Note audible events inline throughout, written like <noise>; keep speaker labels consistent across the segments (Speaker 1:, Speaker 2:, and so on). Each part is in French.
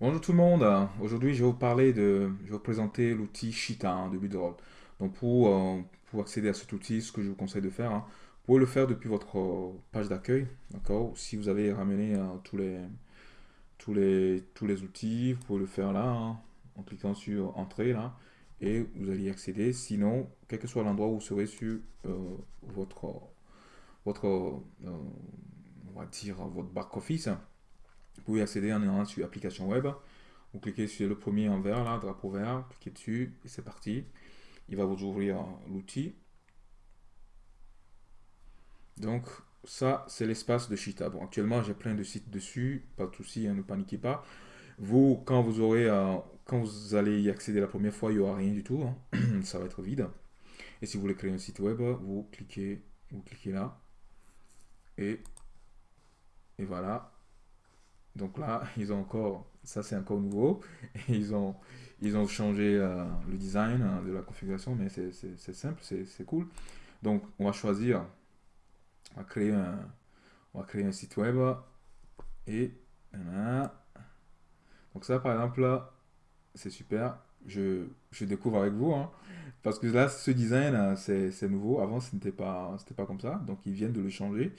Speaker 1: Bonjour tout le monde, aujourd'hui je vais vous parler de, je vais vous présenter l'outil hein, de Budroll. Donc pour, euh, pour accéder à cet outil, ce que je vous conseille de faire, hein, vous pouvez le faire depuis votre euh, page d'accueil, d'accord? Si vous avez ramené euh, tous, les, tous, les, tous les outils, vous pouvez le faire là, hein, en cliquant sur Entrée là, et vous allez y accéder. Sinon, quel que soit l'endroit où vous serez sur votre, votre on va dire, votre back-office, vous pouvez accéder en allant sur application web. Vous cliquez sur le premier en vert, là, drapeau vert, cliquez dessus et c'est parti. Il va vous ouvrir l'outil. Donc, ça, c'est l'espace de Cheetah. Bon, actuellement, j'ai plein de sites dessus, pas de souci, hein, ne paniquez pas. Vous, quand vous aurez, euh, quand vous allez y accéder la première fois, il n'y aura rien du tout. Hein. <clears throat> ça va être vide. Et si vous voulez créer un site web, vous cliquez, vous cliquez là. Et, et voilà, donc là, <laughs> ils ont encore, ça c'est encore nouveau, ils ont, ils ont changé euh, le design hein, de la configuration, mais c'est simple, c'est cool. Donc on va choisir, on va créer un, on va créer un site web, et voilà. Donc ça par exemple, là, c'est super, je, je, découvre avec vous, hein, parce que là, ce design, c'est nouveau, avant ce n'était pas, pas comme ça, donc ils viennent de le changer.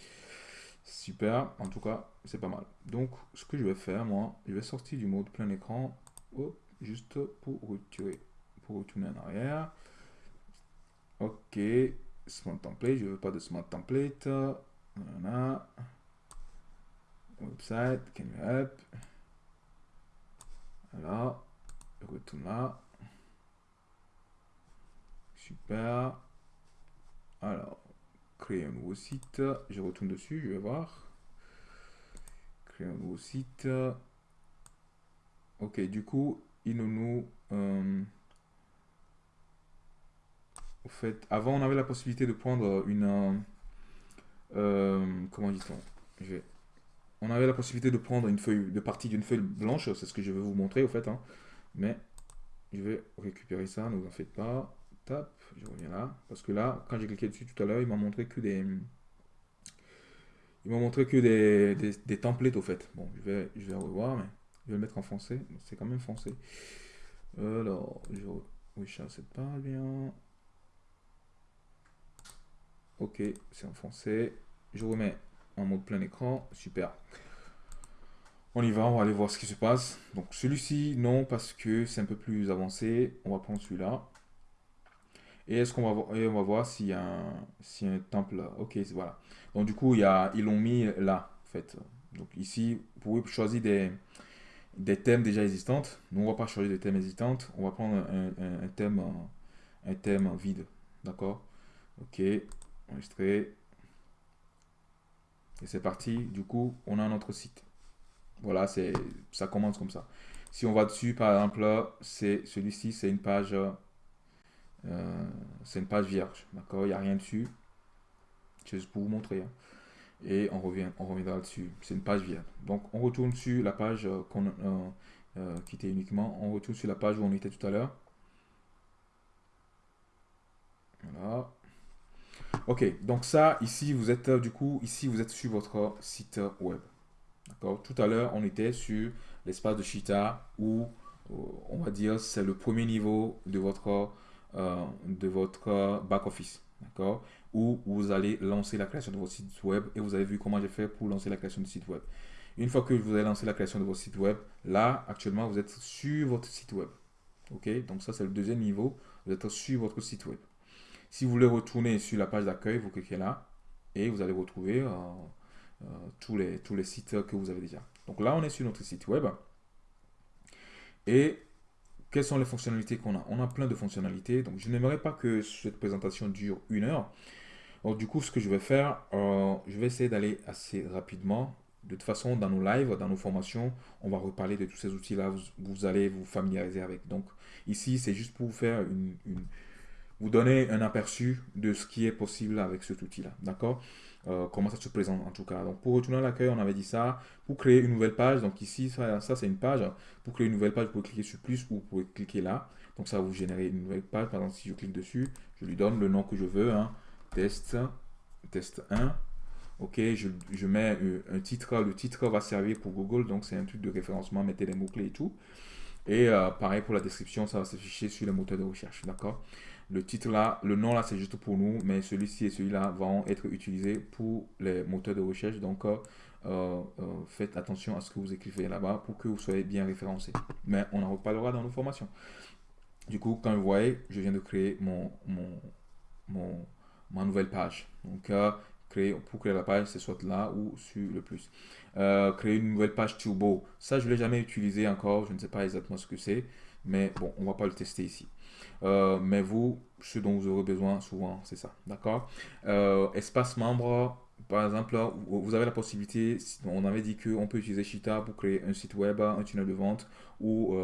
Speaker 1: Super, en tout cas, c'est pas mal. Donc, ce que je vais faire, moi, je vais sortir du mode plein écran, juste pour retirer, pour retourner en arrière. Ok, Smart Template, je veux pas de Smart Template. Voilà. Website, can you help? Voilà, retourne là. Super. Créer un nouveau site. Je retourne dessus, je vais voir. Créer un nouveau site. Ok, du coup, il nous... Euh, au fait, avant, on avait la possibilité de prendre une... Euh, comment dit-on On avait la possibilité de prendre une feuille, de partie d'une feuille blanche. C'est ce que je vais vous montrer, au fait. Hein. Mais je vais récupérer ça, ne vous en faites pas je reviens là. Parce que là, quand j'ai cliqué dessus tout à l'heure, il m'a montré que des... Il m'a montré que des, des, templates au fait. Bon, je vais, je vais revoir, mais je vais le mettre en français. C'est quand même français. Alors, je... Oui, cette pas bien. Ok, c'est en français. Je remets en mode plein écran. Super. On y va, on va aller voir ce qui se passe. Donc celui-ci, non, parce que c'est un peu plus avancé. On va prendre celui-là. Et est-ce qu'on va, on va voir s'il y, a un, un temple. Ok, voilà. Donc du coup, il y a, ils l'ont mis là, en fait. Donc ici, vous pouvez choisir des, thèmes déjà existants. Nous, on va pas choisir des thèmes existants. On va prendre un, thème, un thème vide. D'accord? Ok, enregistrer. Et c'est parti. Du coup, on a notre site. Voilà, ça commence comme ça. Si on va dessus, par exemple, c'est celui-ci, c'est une page euh, c'est une page vierge, d'accord? Il n'y a rien dessus. C'est juste pour vous montrer. Hein. Et on, revient, on reviendra dessus. C'est une page vierge. Donc, on retourne sur la page euh, qu'on euh, qui était uniquement. On retourne sur la page où on était tout à l'heure. Voilà. Ok, donc ça, ici, vous êtes du coup, ici, vous êtes sur votre site web. D'accord? Tout à l'heure, on était sur l'espace de Cheetah où, on va dire, c'est le premier niveau de votre euh, de votre back-office, d'accord? Où vous allez lancer la création de votre site web et vous avez vu comment j'ai fait pour lancer la création du site web. Une fois que vous avez lancé la création de votre site web, là, actuellement, vous êtes sur votre site web. OK? Donc ça, c'est le deuxième niveau. Vous êtes sur votre site web. Si vous voulez retourner sur la page d'accueil, vous cliquez là et vous allez retrouver euh, euh, tous, les, tous les sites que vous avez déjà. Donc là, on est sur notre site web. Et quelles sont les fonctionnalités qu'on a? On a plein de fonctionnalités. Donc, je n'aimerais pas que cette présentation dure une heure. Du coup, ce que je vais faire, euh, je vais essayer d'aller assez rapidement. De toute façon, dans nos lives, dans nos formations, on va reparler de tous ces outils-là. Vous, allez vous familiariser avec. Donc, ici, c'est juste pour vous faire une, vous donner un aperçu de ce qui est possible avec cet outil-là. D'accord? Euh, comment ça se présente en tout cas. Donc pour retourner à l'accueil, on avait dit ça. Pour créer une nouvelle page, donc ici, ça, c'est une page. Pour créer une nouvelle page, vous pouvez cliquer sur plus ou vous pouvez cliquer là. Donc ça va vous générer une nouvelle page. Par exemple, si je clique dessus, je lui donne le nom que je veux. Hein. Test, test 1. Ok, je, je mets euh, un titre, le titre va servir pour Google, donc c'est un truc de référencement, mettez les mots-clés et tout. Et euh, pareil pour la description, ça va s'afficher sur le moteur de recherche, d'accord? Le titre là, le nom là, c'est juste pour nous, mais celui-ci et celui-là vont être utilisés pour les moteurs de recherche. Donc, euh, faites attention à ce que vous écrivez là-bas pour que vous soyez bien référencé. Mais on en reparlera dans nos formations. Du coup, quand vous voyez, je viens de créer mon, ma nouvelle page. Donc, créer, pour créer la page, c'est soit là ou sur le plus. Euh, créer une nouvelle page turbo, ça je ne l'ai jamais utilisé encore, je ne sais pas exactement ce que c'est, mais bon, on va pas le tester ici. Euh, mais vous, ce dont vous aurez besoin souvent, c'est ça, d'accord? Euh, Espace membre, par exemple, vous avez la possibilité, on avait dit qu'on peut utiliser Shita pour créer un site web, un tunnel de vente ou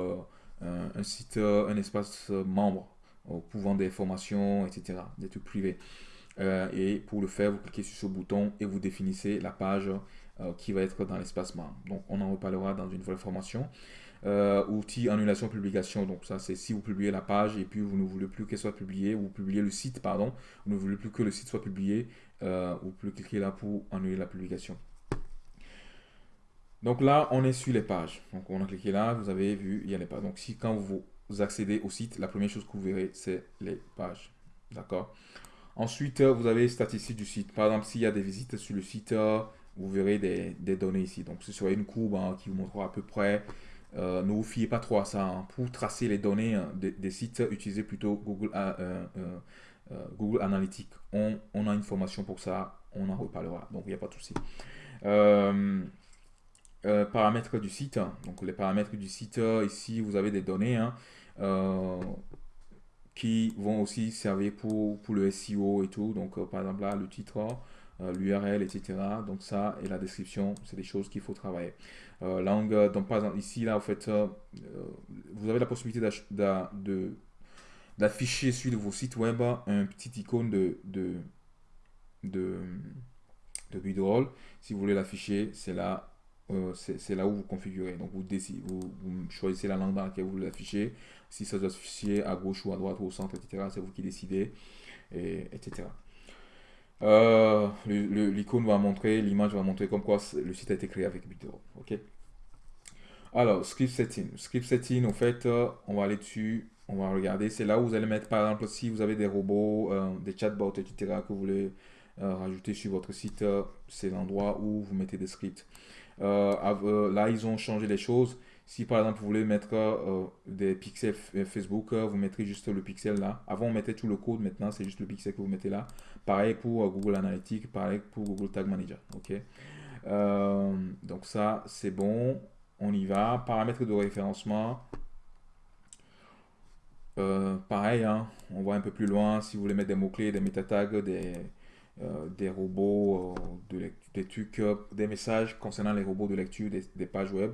Speaker 1: un, site, un espace membre pour vendre des formations, etc., des trucs privés. Euh, et pour le faire, vous cliquez sur ce bouton et vous définissez la page euh, qui va être dans l'espace membre. Donc, on en reparlera dans une nouvelle formation. Euh, outil annulation publication. Donc, ça, c'est si vous publiez la page et puis vous ne voulez plus qu'elle soit publiée, ou vous publiez le site, pardon, vous ne voulez plus que le site soit publié, vous pouvez cliquer là pour annuler la publication. Donc là, on est sur les pages. Donc, on a cliqué là, vous avez vu, il y a les pages. Donc, si quand vous accédez au site, la première chose que vous verrez, c'est les pages. D'accord? Ensuite, euh, vous avez les statistiques du site. Par exemple, s'il y a des visites sur le site, euh, vous verrez des, données ici. Donc, ce sera une courbe hein, qui vous montrera à peu près. Euh, ne vous fiez pas trop à ça. Hein. Pour tracer les données hein, des, sites, utilisez plutôt Google, Google Analytics. On, a une formation pour ça. On en reparlera. Donc, il n'y a pas de souci. paramètres du site. Donc, les paramètres du site, ici, vous avez des données qui vont aussi servir pour, pour le SEO et tout. Donc, euh, par exemple, là, le titre, euh, l'URL, etc. Donc, ça et la description, c'est des choses qu'il faut travailler. Euh, langue, donc, par exemple, ici, là, en fait, vous avez la possibilité d'afficher sur vos sites web un petit icône de, de, de, de Si vous voulez l'afficher, c'est là c'est là où vous configurez. Donc vous, décidez, vous, choisissez la langue dans laquelle vous voulez l'afficher si ça doit s'afficher à gauche ou à droite ou au centre, etc. C'est vous qui décidez, et, etc. Euh, l'icône va montrer, l'image va montrer comme quoi le site a été créé avec BitTorrent. Ok? Alors, script setting. Script setting, en fait, euh, on va aller dessus, on va regarder. C'est là où vous allez mettre, par exemple, si vous avez des robots, euh, des chatbots, etc., que vous voulez rajouter sur votre site, c'est l'endroit où vous mettez des scripts. là, ils ont changé les choses. Si par exemple vous voulez mettre des pixels Facebook, vous mettrez juste le pixel là. Avant on mettait tout le code, maintenant c'est juste le pixel que vous mettez là. Pareil pour Google Analytics, pareil pour Google Tag Manager. Ok? donc ça c'est bon. On y va. Paramètres de référencement. pareil, hein. on voit un peu plus loin. Si vous voulez mettre des mots-clés, des métatags, des, des robots, de des trucs, des messages concernant les robots de lecture des pages web.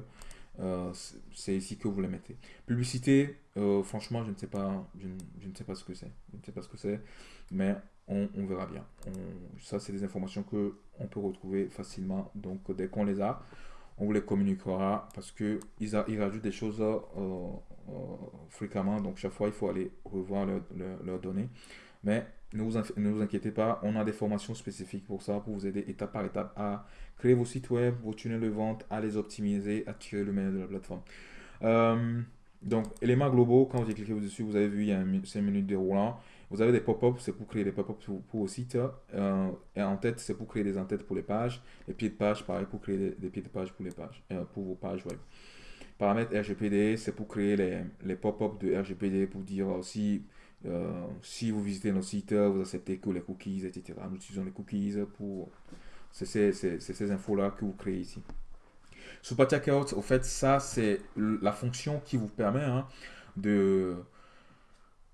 Speaker 1: Euh, c'est ici que vous les mettez. Publicité, euh, franchement, je ne sais pas, je, ne sais pas ce que c'est. Je ne sais pas ce que c'est, mais on, verra bien. ça, c'est des informations que on peut retrouver facilement. Donc, dès qu'on les a, on vous les communiquera parce que ils, rajoutent des choses euh, fréquemment. Donc, chaque fois, il faut aller revoir leurs données. Mais ne vous, inquiétez pas, on a des formations spécifiques pour ça, pour vous aider étape par étape à créer vos sites web, vos tunnels de vente, à les optimiser, à tirer le meilleur de la plateforme. Euh, donc, éléments globaux, quand vous avez cliqué dessus, vous avez vu, il y a un 5 minutes déroulant. Vous avez des pop-ups, c'est pour créer des pop-ups pour, vos sites. Euh, et en tête, c'est pour créer des en-têtes pour les pages. Les pieds de page, pareil, pour créer des, pieds de page pour les pages, euh, pour vos pages web. Paramètres RGPD, c'est pour créer les, pop-ups de RGPD pour dire aussi euh, si vous visitez nos sites, vous acceptez que les cookies, etc. Nous utilisons les cookies pour... Ces, infos-là que vous créez ici. Super Checkout, au fait, ça, c'est la fonction qui vous permet hein, de,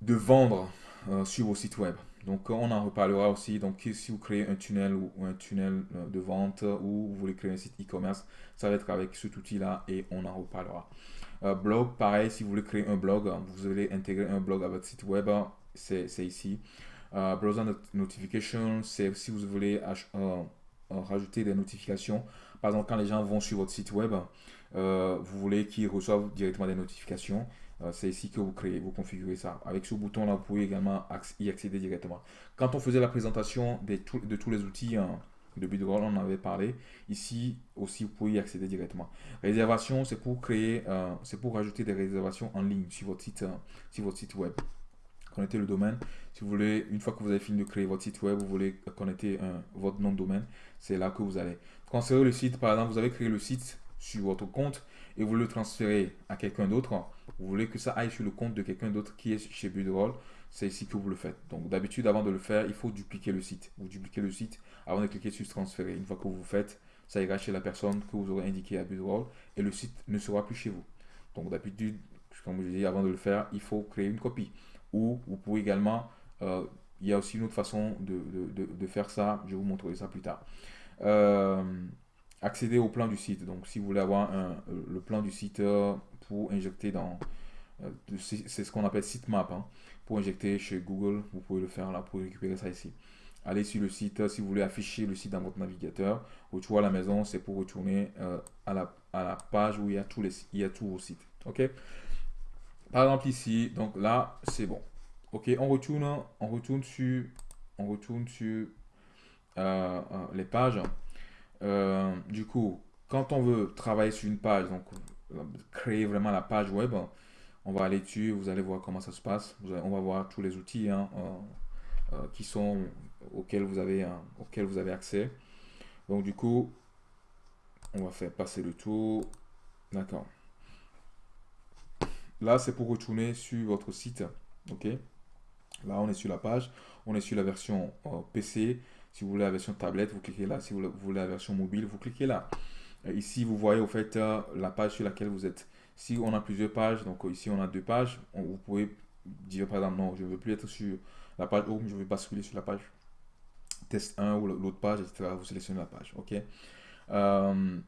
Speaker 1: de vendre euh, sur vos sites web. Donc, on en reparlera aussi. Donc, si vous créez un tunnel ou un tunnel euh, de vente ou vous voulez créer un site e-commerce, ça va être avec cet outil-là et on en reparlera. Euh, blog, pareil, si vous voulez créer un blog, vous allez intégrer un blog à votre site web, c'est ici. Euh, browser Notification, c'est si vous voulez euh, rajouter des notifications. Par exemple, quand les gens vont sur votre site web, vous voulez qu'ils reçoivent directement des notifications. C'est ici que vous créez, vous configurez ça. Avec ce bouton-là, vous pouvez également y accéder directement. Quand on faisait la présentation de tous les outils, hein, de Budroll, on en avait parlé. Ici aussi, vous pouvez y accéder directement. Réservation, c'est pour créer, euh, c'est pour des réservations en ligne sur votre site, euh, sur votre site web. Connectez le domaine. Si vous voulez, une fois que vous avez fini de créer votre site web, vous voulez connecter votre nom de domaine, c'est là que vous allez. Transférer le site, par exemple, vous avez créé le site sur votre compte et vous le transférez à quelqu'un d'autre. Vous voulez que ça aille sur le compte de quelqu'un d'autre qui est chez Budroll c'est ici que vous le faites. Donc d'habitude, avant de le faire, il faut dupliquer le site. Vous dupliquez le site avant de cliquer sur transférer. Une fois que vous faites, ça ira chez la personne que vous aurez indiqué à Budroll et le site ne sera plus chez vous. Donc d'habitude, comme je dis, avant de le faire, il faut créer une copie. Ou vous pouvez également, euh, il y a aussi une autre façon de, faire ça, je vous montrerai ça plus tard. Euh, accéder au plan du site. Donc si vous voulez avoir le plan du site euh, pour injecter dans, c'est ce qu'on appelle sitemap. Hein pour injecter chez Google, vous pouvez le faire là pour récupérer ça ici. Allez sur le site, si vous voulez afficher le site dans votre navigateur, retour à la maison, c'est pour retourner euh, à, la, page où il y a tous les il vos sites. Ok? Par exemple ici, donc là, c'est bon. Ok, on retourne, on retourne sur, on retourne sur euh, euh, les pages. Du coup, quand on veut travailler sur une page, donc créer vraiment la page web, on va aller dessus, vous allez voir comment ça se passe. on va voir tous les outils hein, euh, euh, qui sont auxquels vous avez hein, auxquels vous avez accès. Donc du coup, on va faire passer le tour. D'accord. Là, c'est pour retourner sur votre site. Ok? Là, on est sur la page. On est sur la version euh, PC. Si vous voulez la version tablette, vous cliquez là. Si vous voulez la version mobile, vous cliquez là. ici, vous voyez au fait la page sur laquelle vous êtes. Si on a plusieurs pages, donc ici on a deux pages, vous pouvez dire par exemple non, je ne veux plus être sur la page home, je veux basculer sur la page test 1 ou l'autre page, etc. Vous sélectionnez la page. ok? Euh,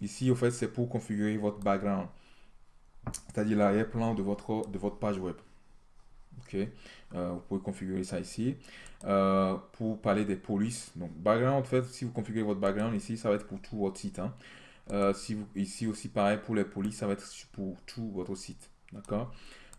Speaker 1: Ici, au fait, c'est pour configurer votre background, c'est-à-dire l'arrière-plan de votre, de votre page web. Ok, euh, vous pouvez configurer ça ici. Euh, pour parler des polices, donc background, en fait, si vous configurez votre background ici, ça va être pour tout votre site. Hein. Euh, si ici aussi, pareil pour les polices, ça va être pour tout votre site. D'accord?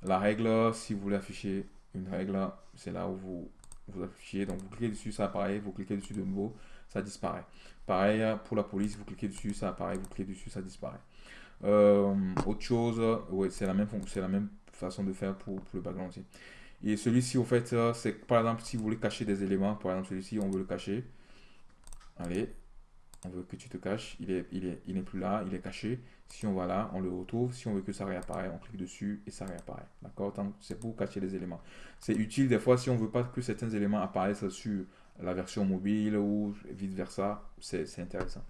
Speaker 1: La règle, si vous voulez afficher une règle, c'est là où vous, vous affichez. Donc, vous cliquez dessus, ça apparaît. Vous cliquez dessus de nouveau, ça disparaît. Pareil pour la police, vous cliquez dessus, ça apparaît. Vous cliquez dessus, ça disparaît. Autre chose, ouais, c'est la, même, la même façon de faire pour, pour le background aussi. Et celui-ci, au fait, euh, c'est par exemple, si vous voulez cacher des éléments, par exemple, celui-ci, on veut le cacher. Allez, on veut que tu te caches, il est, il est, il n'est plus là, il est caché. Si on va là, on le retrouve. Si on veut que ça réapparaît, on clique dessus et ça réapparaît. D'accord? C'est pour cacher les éléments. C'est utile des fois si on veut pas que certains éléments apparaissent sur la version mobile ou vice versa. C'est intéressant.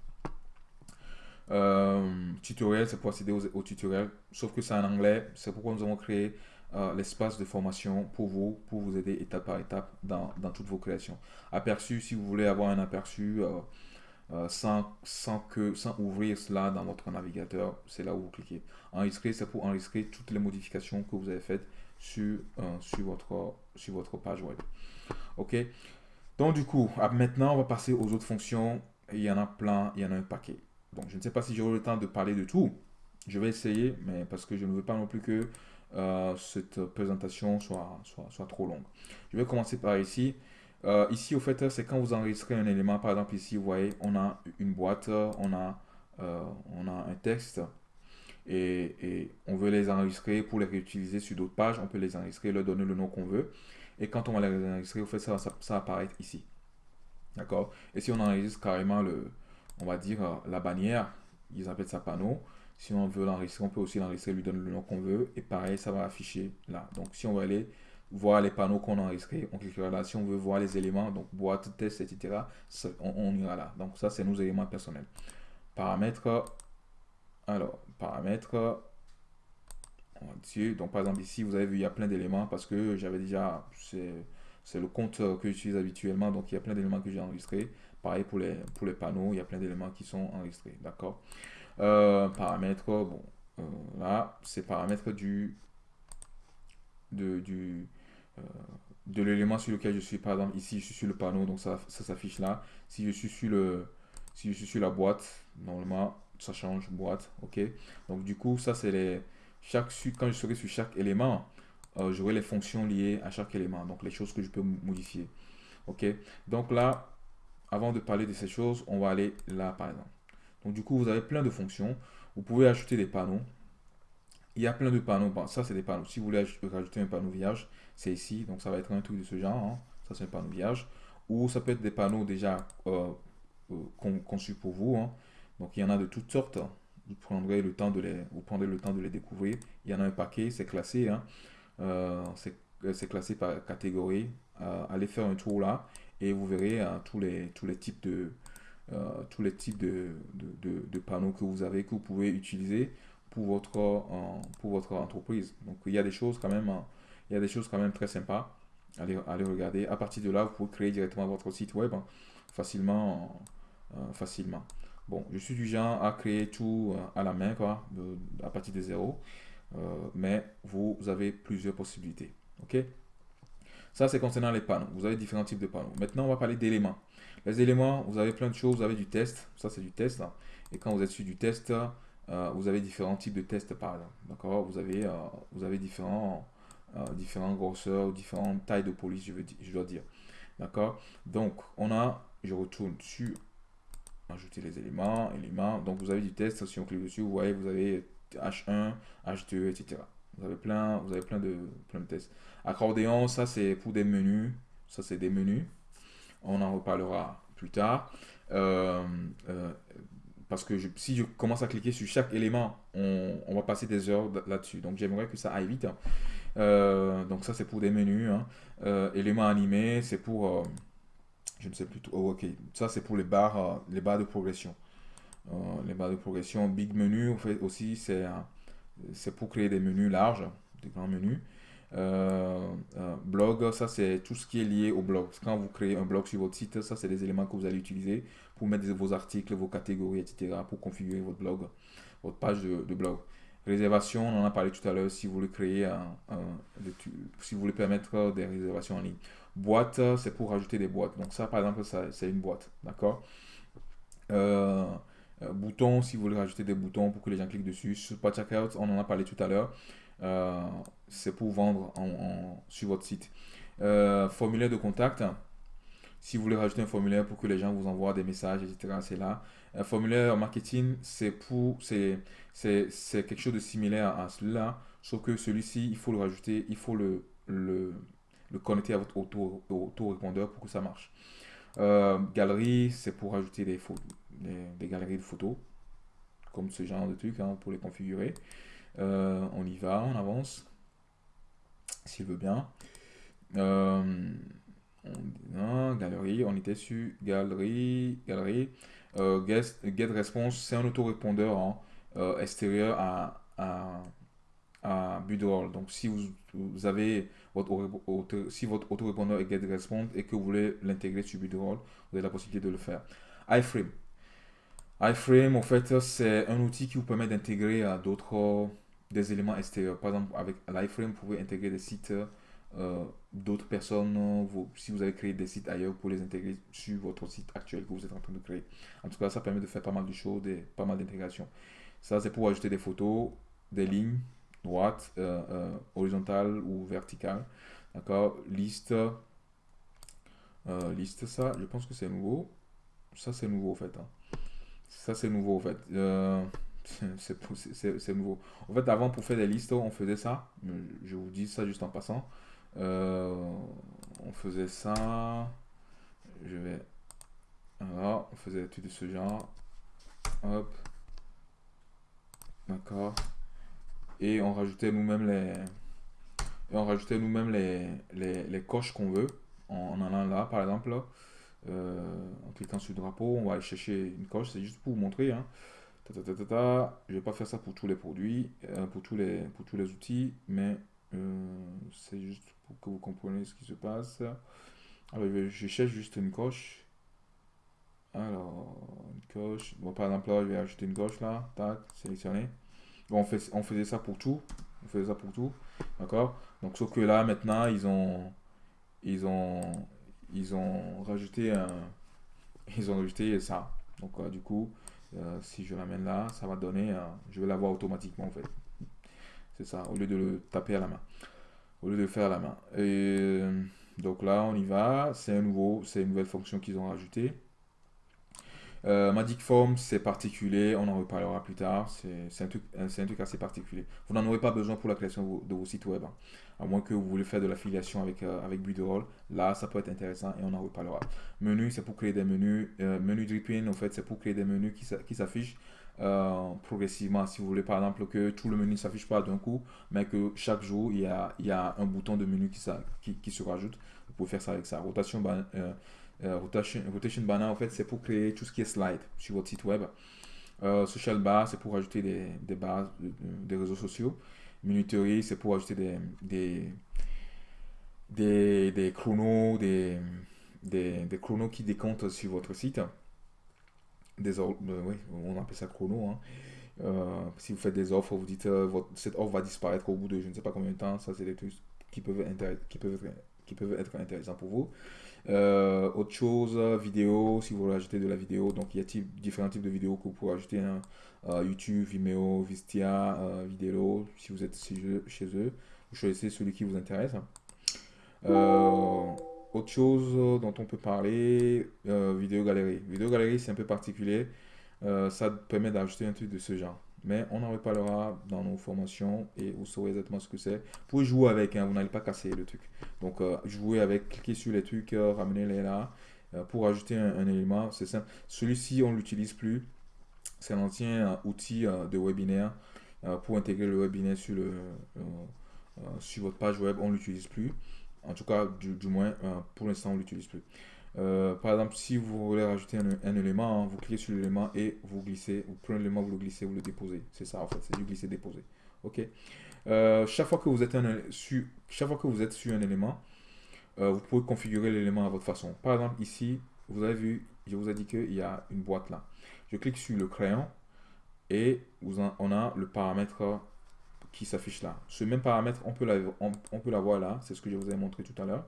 Speaker 1: Euh, tutoriel, c'est pour accéder au, tutoriel, sauf que c'est en anglais. C'est pourquoi nous avons créé euh, l'espace de formation pour vous, pour vous aider étape par étape dans, toutes vos créations. Aperçu, si vous voulez avoir un aperçu. Euh, sans, sans, que, sans ouvrir cela dans votre navigateur, c'est là où vous cliquez. Enregistrer, c'est pour enregistrer toutes les modifications que vous avez faites sur, sur, votre, sur votre page web. Ok? Donc du coup, maintenant, on va passer aux autres fonctions. Il y en a plein, il y en a un paquet. Donc je ne sais pas si j'aurai le temps de parler de tout. Je vais essayer, mais parce que je ne veux pas non plus que euh, cette présentation soit, soit, soit trop longue. Je vais commencer par ici. Euh, ici, au fait, c'est quand vous enregistrez un élément. Par exemple, ici, vous voyez, on a une boîte, on a, euh, on a un texte. Et, on veut les enregistrer pour les réutiliser sur d'autres pages. On peut les enregistrer, leur donner le nom qu'on veut. Et quand on va les enregistrer, au fait, ça, ça, ça apparaît ici. D'accord? Et si on enregistre carrément, le, on va dire, euh, la bannière, ils appellent ça panneau. Si on veut l'enregistrer, on peut aussi l'enregistrer, lui donner le nom qu'on veut. Et pareil, ça va afficher là. Donc, si on va aller voir les panneaux qu'on a enregistrés. On cliquera là. Si on veut voir les éléments, donc boîte, test, etc., on, ira là. Donc ça, c'est nos éléments personnels. Paramètres. Alors, paramètres. dessus. Donc par exemple ici, vous avez vu, il y a plein d'éléments parce que j'avais déjà, c'est le compte que j'utilise habituellement. Donc il y a plein d'éléments que j'ai enregistrés. Pareil pour les, pour les panneaux, il y a plein d'éléments qui sont enregistrés. D'accord? Euh, Paramètres, euh, là, c'est paramètres du, de, euh, de l'élément sur lequel je suis. Par exemple, ici, je suis sur le panneau, donc ça, ça s'affiche là. Si je suis sur la boîte, normalement, ça change boîte, ok? Donc du coup, ça c'est les, chaque, quand je serai sur chaque élément, j'aurai les fonctions liées à chaque élément, donc les choses que je peux modifier, ok? Donc là, avant de parler de ces choses, on va aller là par exemple. Donc du coup, vous avez plein de fonctions. Vous pouvez ajouter des panneaux. Il y a plein de panneaux. Bon, ça, c'est des panneaux. Si vous voulez rajouter un panneau vierge, c'est ici. Donc ça va être un truc de ce genre. Hein. Ça, c'est un panneau vierge. Ou ça peut être des panneaux déjà euh, euh, conçus pour vous. Hein. Donc il y en a de toutes sortes. Vous prendrez le temps de les, vous le temps de les découvrir. Il y en a un paquet, c'est classé. Hein. Euh, c'est classé par catégorie. allez faire un tour là et vous verrez tous, les, tous les types de, tous les types de, de, panneaux que vous avez, que vous pouvez utiliser pour votre, pour votre entreprise. Donc il y a des choses quand même, il y a des choses quand même très sympas. Allez, allez regarder. À partir de là, vous pouvez créer directement votre site web hein, facilement, euh, facilement. Bon, je suis du genre à créer tout euh, à la main, quoi, à partir de zéro. Euh, mais vous avez plusieurs possibilités. OK? Ça, c'est concernant les panneaux. Vous avez différents types de panneaux. Maintenant, on va parler d'éléments. Les éléments, vous avez plein de choses. Vous avez du test. Ça, c'est du test. Et quand vous êtes sur du test, euh, vous avez différents types de tests par exemple. D'accord vous avez, euh, vous avez différents, euh, différents grosseurs, différentes tailles de police, je, veux je dois dire. D'accord? Donc, on a, je retourne sur ajouter les éléments, éléments. Donc, vous avez du test. Si on clique dessus, vous voyez, vous avez H1, H2, etc. Vous avez plein, vous avez plein de, plein de tests. Accordéon, ça c'est pour des menus. Ça c'est des menus. On en reparlera plus tard. Euh, parce que si je commence à cliquer sur chaque élément, on, va passer des heures là-dessus. Donc j'aimerais que ça aille vite. Hein. Euh, donc ça c'est pour des menus. Hein. Euh, éléments animés, c'est pour... Euh, je ne sais plus tout. Oh, ok, ça c'est pour les barres, les barres de progression. les barres de progression. Big menu, en fait, aussi, c'est c'est pour créer des menus larges, des grands menus. blog, ça c'est tout ce qui est lié au blog. Quand vous créez un blog sur votre site, ça c'est des éléments que vous allez utiliser pour mettre vos articles, vos catégories, etc. pour configurer votre blog, votre page de, blog. Réservation, on en a parlé tout à l'heure, si vous voulez créer un, si vous voulez permettre des réservations en ligne. Boîte, c'est pour rajouter des boîtes. Donc ça, par exemple, c'est une boîte, d'accord? Euh, euh, Bouton, si vous voulez rajouter des boutons pour que les gens cliquent dessus. Support Checkout, on en a parlé tout à l'heure. Euh, c'est pour vendre en, sur votre site. formulaire de contact, si vous voulez rajouter un formulaire pour que les gens vous envoient des messages, etc., c'est là. Un formulaire marketing, c'est pour, c'est, c'est, quelque chose de similaire à celui-là, sauf que celui-ci, il faut le rajouter, il faut le, le, le connecter à votre auto-répondeur pour que ça marche. Euh, galerie, c'est pour rajouter des, photos, des, galeries de photos, comme ce genre de truc, hein, pour les configurer. Euh, on y va, on avance, s'il veut bien. Euh, on, galerie, on était sur galerie, galerie. Euh, get, response, c'est un autorépondeur hein, extérieur à, à, à Donc si vous, avez votre, si votre autorépondeur est get response et que vous voulez l'intégrer sur Budroll, vous avez la possibilité de le faire. iFrame. iFrame, en fait, c'est un outil qui vous permet d'intégrer à d'autres des éléments extérieurs. Par exemple, avec l'iFrame, vous pouvez intégrer des sites euh, d'autres personnes, vous, si vous avez créé des sites ailleurs, pour les intégrer sur votre site actuel que vous êtes en train de créer. En tout cas, ça permet de faire pas mal de choses, pas mal d'intégration. Ça, c'est pour ajouter des photos, des lignes droites, euh, euh, horizontales ou verticales. D'accord? Liste. liste, ça, je pense que c'est nouveau. Ça, c'est nouveau, en fait. Hein. Ça, c'est nouveau, en fait. c'est nouveau. En fait, avant, pour faire des listes, on faisait ça. Je vous dis ça juste en passant. Euh, on faisait ça. Je vais. Voilà, on faisait tout de ce genre. Hop. D'accord. Et on rajoutait nous-mêmes les. On rajoutait nous-mêmes les, les, les, coches qu'on veut. En, allant là, par exemple. Euh, en cliquant sur le drapeau, on va aller chercher une coche. C'est juste pour vous montrer. Hein. Je vais pas faire ça pour tous les produits, euh, pour, tous les, pour tous les outils, mais c'est juste que vous compreniez ce qui se passe. Alors, je cherche juste une coche. Alors, une coche. Bon, par exemple, là, je vais ajouter une coche là. Tac, sélectionner. Bon, on, fait, on faisait ça pour tout. On faisait ça pour tout. D'accord? Donc, sauf que là, maintenant, ils ont. Ils ont. Ils ont rajouté un. Ils ont rajouté ça. Donc, euh, du coup, euh, si je l'amène là, ça va donner. je vais l'avoir automatiquement en fait. C'est ça, au lieu de le taper à la main au lieu de faire à la main. Et donc là, on y va. C'est un nouveau, c'est une nouvelle fonction qu'ils ont rajoutée. Euh, Magic Form, c'est particulier, on en reparlera plus tard. C'est un, truc, un truc assez particulier. Vous n'en aurez pas besoin pour la création de vos, sites web, hein. À moins que vous voulez faire de l'affiliation avec, euh, avec Builderall. Là, ça peut être intéressant et on en reparlera. Menu, c'est pour créer des menus. Euh, menu dripping, en fait, c'est pour créer des menus qui s'affichent euh, progressivement. Si vous voulez, par exemple, que tout le menu ne s'affiche pas d'un coup, mais que chaque jour, il y a, il y a un bouton de menu qui, qui, se rajoute. Vous pouvez faire ça avec ça. Rotation, euh, rotation, rotation banner, en fait, c'est pour créer tout ce qui est slide sur votre site web. Social bar, c'est pour ajouter des, des barres des réseaux sociaux. Minuterie, c'est pour ajouter des, des, des, chronos, des, des, des, chronos qui décomptent sur votre site. Des, euh, oui, on appelle ça chrono. Hein. si vous faites des offres, vous dites votre, cette offre va disparaître au bout de je ne sais pas combien de temps. Ça, c'est des trucs qui peuvent, qui peuvent, être, qui peuvent être intéressants pour vous. Euh, autre chose, vidéo, si vous voulez ajouter de la vidéo, donc il y a différents types de vidéos que vous pouvez ajouter. Hein. Euh, YouTube, Vimeo, Vistia, euh, Vidéo, si vous êtes chez eux, vous choisissez celui qui vous intéresse. autre chose dont on peut parler, vidéo galerie. Vidéo galerie, c'est un peu particulier. ça permet d'ajouter un truc de ce genre. Mais on en reparlera dans nos formations et vous saurez exactement ce que c'est. Vous pouvez jouer avec, hein, vous n'allez pas casser le truc. Donc, euh, jouer avec, cliquer sur les trucs, euh, ramener-les là. Euh, pour ajouter un, élément, c'est simple. Celui-ci, on ne l'utilise plus. C'est un ancien outil de webinaire. pour intégrer le webinaire sur, le, sur votre page web, on ne l'utilise plus. En tout cas, du, du moins, pour l'instant, on ne l'utilise plus. Euh, par exemple, si vous voulez rajouter un, élément, hein, vous cliquez sur l'élément et vous glissez, vous prenez l'élément, vous le glissez, vous le déposez. C'est ça en fait, c'est du glisser-déposer. Ok? Euh, chaque fois que vous êtes sur, chaque fois que vous êtes sur un élément, euh, vous pouvez configurer l'élément à votre façon. Par exemple, ici, vous avez vu, je vous ai dit qu'il y a une boîte là. Je clique sur le crayon et on a le paramètre qui s'affiche là. Ce même paramètre, on peut l'avoir là. C'est ce que je vous ai montré tout à l'heure.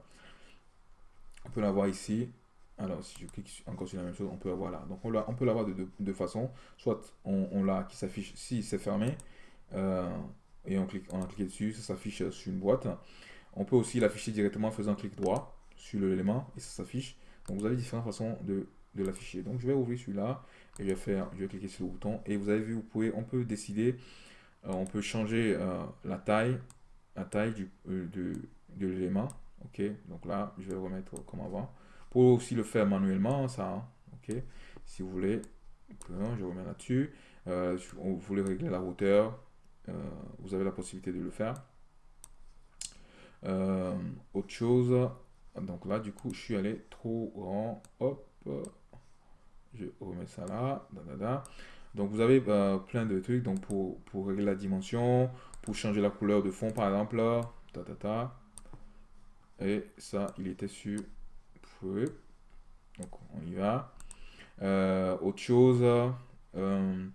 Speaker 1: On peut l'avoir ici. Alors, si je clique encore sur la même chose, on peut l'avoir là. Donc, on, peut l'avoir de deux façons. Soit on, l'a qui s'affiche si c'est fermé. Euh, et on, clique, on a cliqué dessus, ça s'affiche sur une boîte. On peut aussi l'afficher directement en faisant clic droit sur l'élément et ça s'affiche. Donc vous avez différentes façons de, l'afficher. Donc je vais ouvrir celui-là et je vais faire, je vais cliquer sur le bouton et vous avez vu, vous pouvez, on peut décider, euh, on peut changer euh, la taille, la taille du, de l'élément. Ok, donc là, je vais remettre comme avant. Pour aussi le faire manuellement, ça, hein. ok. Si vous voulez, je remets là-dessus. Euh, vous voulez régler la hauteur, euh, vous avez la possibilité de le faire. Euh, autre chose, donc là, du coup, je suis allé trop grand. Hop, je remets ça là. Donc, vous avez plein de trucs donc pour, pour régler la dimension, pour changer la couleur de fond, par exemple. Ta, ta, ta. Et ça, il était sur. Donc, on y va. Euh, autre chose. Euh,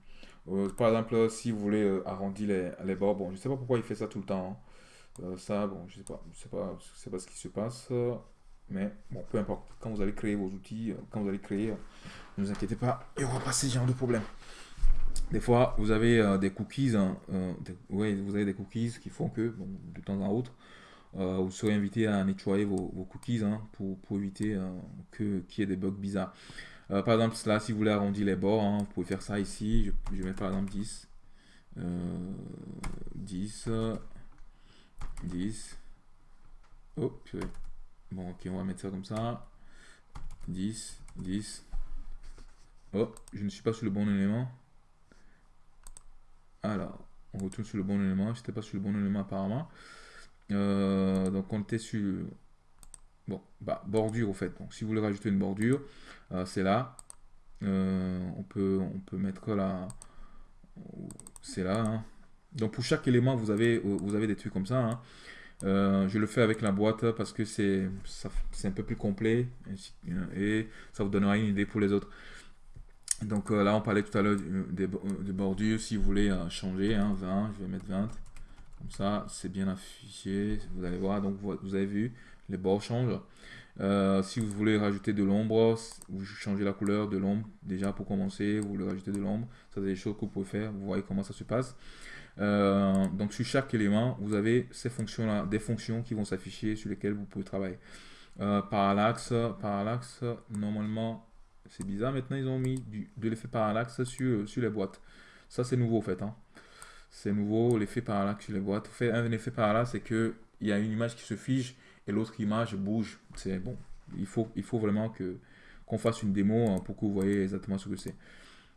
Speaker 1: euh, par exemple, si vous voulez arrondir les, les, bords, bon, je sais pas pourquoi il fait ça tout le temps. Hein. ça, bon, je sais pas, je sais pas, c'est pas ce qui se passe, mais bon, peu importe. Quand vous allez créer vos outils, quand vous allez créer, ne vous inquiétez pas, il n'y aura pas ce genre de problème. Des fois, vous avez des cookies, hein, vous avez des cookies qui font que, de temps en autre, euh, vous serez invité à nettoyer vos, cookies hein, pour, éviter euh, qu'il y ait des bugs bizarres. Euh, par exemple, là, si vous voulez arrondir les bords, hein, vous pouvez faire ça ici. Je, je mettre par exemple 10. 10. 10. Oh, Bon, ok, on va mettre ça comme ça. 10, 10. Oh, je ne suis pas sur le bon élément. Alors, on retourne sur le bon élément. Je n'étais pas sur le bon élément apparemment. Euh, donc on était sur bon, bah, bordure au fait. Donc si vous voulez rajouter une bordure, euh, c'est là. Euh, on, peut, on peut mettre là. C'est là. Hein. Donc pour chaque élément, vous avez, vous avez des trucs comme ça. Hein. je le fais avec la boîte parce que c'est un peu plus complet et ça vous donnera une idée pour les autres. Donc là, on parlait tout à l'heure des, bordures. Si vous voulez changer, hein, 20, je vais mettre 20. Comme ça, c'est bien affiché. Vous allez voir, donc vous avez vu, les bords changent. Euh, si vous voulez rajouter de l'ombre, vous changez la couleur de l'ombre. Déjà pour commencer, vous voulez rajouter de l'ombre. Ça, c'est des choses que vous pouvez faire. Vous voyez comment ça se passe. Euh, donc sur chaque élément, vous avez ces fonctions-là, des fonctions qui vont s'afficher sur lesquelles vous pouvez travailler. Euh, parallaxe, parallaxe, normalement, c'est bizarre, maintenant ils ont mis du, de l'effet parallaxe sur, sur les boîtes. Ça c'est nouveau en fait. Hein. C'est nouveau, l'effet parallaxe sur les boîtes. Fait, un effet parallaxe, c'est qu'il y a une image qui se fige et l'autre image bouge. C'est bon. Il faut, il faut vraiment que qu'on fasse une démo hein, pour que vous voyez exactement ce que c'est.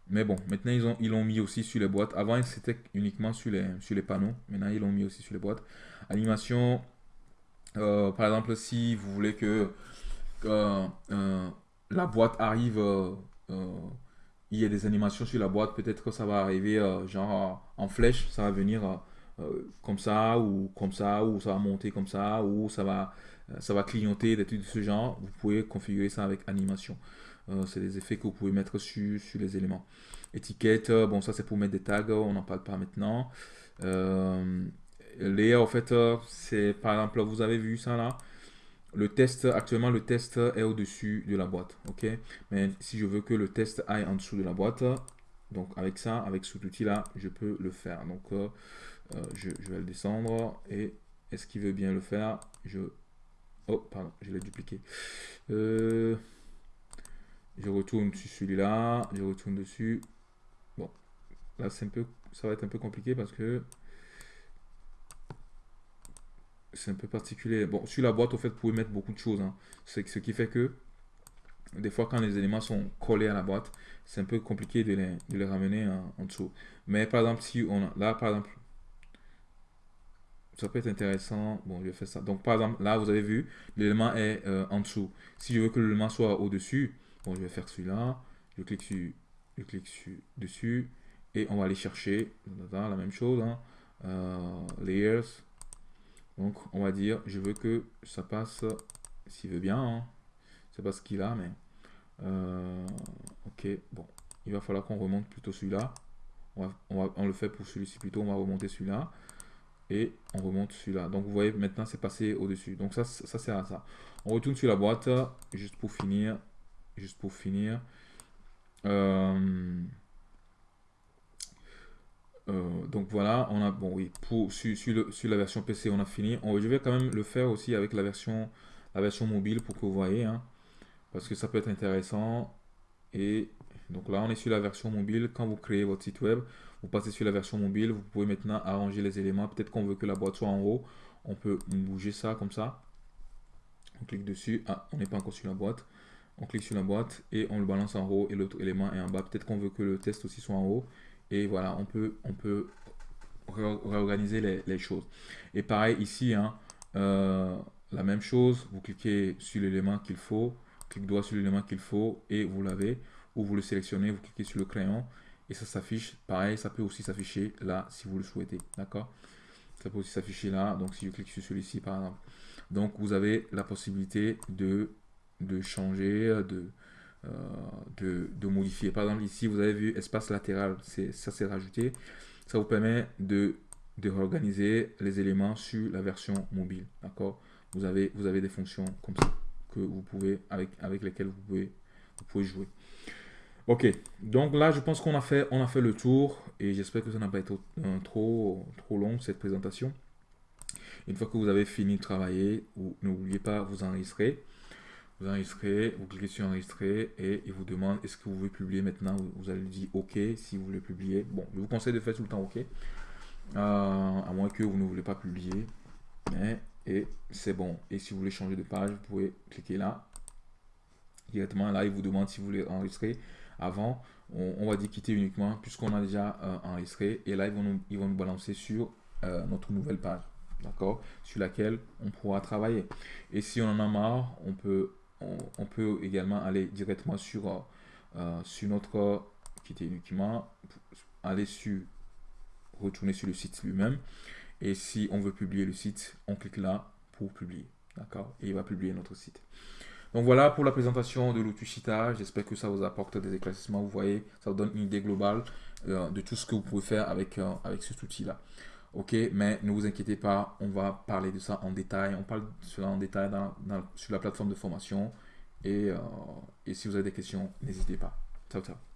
Speaker 1: Mais bon, maintenant ils ont ils l'ont mis aussi sur les boîtes. Avant c'était uniquement sur les, sur les panneaux. Maintenant ils l'ont mis aussi sur les boîtes. Animation, euh, par exemple si vous voulez que euh, la boîte arrive, euh, il y a des animations sur la boîte, peut-être que ça va arriver genre en flèche, ça va venir comme ça ou comme ça ou ça va monter comme ça ou ça va ça va clignoter des trucs de ce genre. Vous pouvez configurer ça avec animation. Euh, c'est des effets que vous pouvez mettre sur, sur les éléments. Étiquette, euh, bon ça c'est pour mettre des tags, on n'en parle pas maintenant. Euh, layer, en fait, c'est par exemple, vous avez vu ça là? Le test, actuellement le test est au-dessus de la boîte, ok? Mais si je veux que le test aille en dessous de la boîte, donc avec ça, avec cet outil là, je peux le faire. Donc je, je, vais le descendre et est-ce qu'il veut bien le faire? Je Oh, pardon, je l'ai dupliqué. Euh, je retourne sur celui-là, je retourne dessus. Bon, là c'est un peu, ça va être un peu compliqué parce que c'est un peu particulier. Bon, sur la boîte, au fait, vous pouvez mettre beaucoup de choses. Hein. C'est ce qui fait que des fois, quand les éléments sont collés à la boîte, c'est un peu compliqué de les, de les ramener en, dessous. Mais par exemple, si on a, là, par exemple, ça peut être intéressant. Bon, je vais faire ça. Donc, par exemple, là, vous avez vu, l'élément est euh, en dessous. Si je veux que l'élément soit au-dessus, bon, je vais faire celui-là. Je clique sur, je clique sur, dessus et on va aller chercher la même chose. Hein. Euh, layers. Donc, on va dire, je veux que ça passe, s'il veut bien. Hein. C'est pas ce qu'il a, mais... Euh, ok, bon. Il va falloir qu'on remonte plutôt celui-là. On, on, on, le fait pour celui-ci plutôt. On va remonter celui-là et on remonte celui-là. Donc vous voyez maintenant c'est passé au-dessus. Donc ça, ça sert à ça. On retourne sur la boîte juste pour finir. Juste pour finir. Euh, euh, donc voilà, on a bon oui pour sur, la version PC on a fini. Je vais quand même le faire aussi avec la version la version mobile pour que vous voyez hein, parce que ça peut être intéressant. Et donc là on est sur la version mobile. Quand vous créez votre site web, vous passez sur la version mobile, vous pouvez maintenant arranger les éléments. Peut-être qu'on veut que la boîte soit en haut. On peut bouger ça comme ça. On clique dessus. Ah, on n'est pas encore sur la boîte. On clique sur la boîte et on le balance en haut et l'autre élément est en bas. Peut-être qu'on veut que le test aussi soit en haut. Et voilà, on peut, on peut réorganiser les, choses. Et pareil ici, hein, euh, la même chose. Vous cliquez sur l'élément qu'il faut. Clique droit sur l'élément qu'il faut et vous l'avez. Ou vous le sélectionnez, vous cliquez sur le crayon et ça s'affiche, pareil, ça peut aussi s'afficher là si vous le souhaitez, d'accord? Ça peut aussi s'afficher là, donc si je clique sur celui-ci par exemple. Donc vous avez la possibilité de, de changer, de, euh, de, modifier. Par exemple ici, vous avez vu espace latéral, ça s'est rajouté. Ça vous permet de, de réorganiser les éléments sur la version mobile, d'accord? Vous avez, vous avez des fonctions comme ça que vous pouvez, avec, avec lesquelles vous pouvez, vous pouvez jouer. Ok, donc là, je pense qu'on a fait, on a fait le tour et j'espère que ça n'a pas été euh, trop, trop long cette présentation. Une fois que vous avez fini de travailler, n'oubliez pas vous enregistrer. Vous enregistrez, vous cliquez sur enregistrer et il vous demande est-ce que vous voulez publier maintenant? Vous allez dire OK si vous voulez publier. Bon, je vous conseille de faire tout le temps OK. Euh, à moins que vous ne voulez pas publier. Mais, et c'est bon. Et si vous voulez changer de page, vous pouvez cliquer là. Directement là, il vous demande si vous voulez enregistrer avant, on, va dire quitter uniquement puisqu'on a déjà euh, enregistré. Et là, ils vont nous, ils vont nous balancer sur euh, notre nouvelle page, d'accord? Sur laquelle on pourra travailler. Et si on en a marre, on peut, on, peut également aller directement sur, euh, sur notre quitter uniquement, aller sur, retourner sur le site lui-même. Et si on veut publier le site, on clique là pour publier, d'accord? Et il va publier notre site. Donc voilà pour la présentation de l'outil. J'espère que ça vous apporte des éclaircissements. Vous voyez, ça vous donne une idée globale euh, de tout ce que vous pouvez faire avec, euh, avec cet outil-là. Ok, mais ne vous inquiétez pas, on va parler de ça en détail. On parle de cela en détail sur la plateforme de formation. Euh, et si vous avez des questions, n'hésitez pas. Ciao, ciao.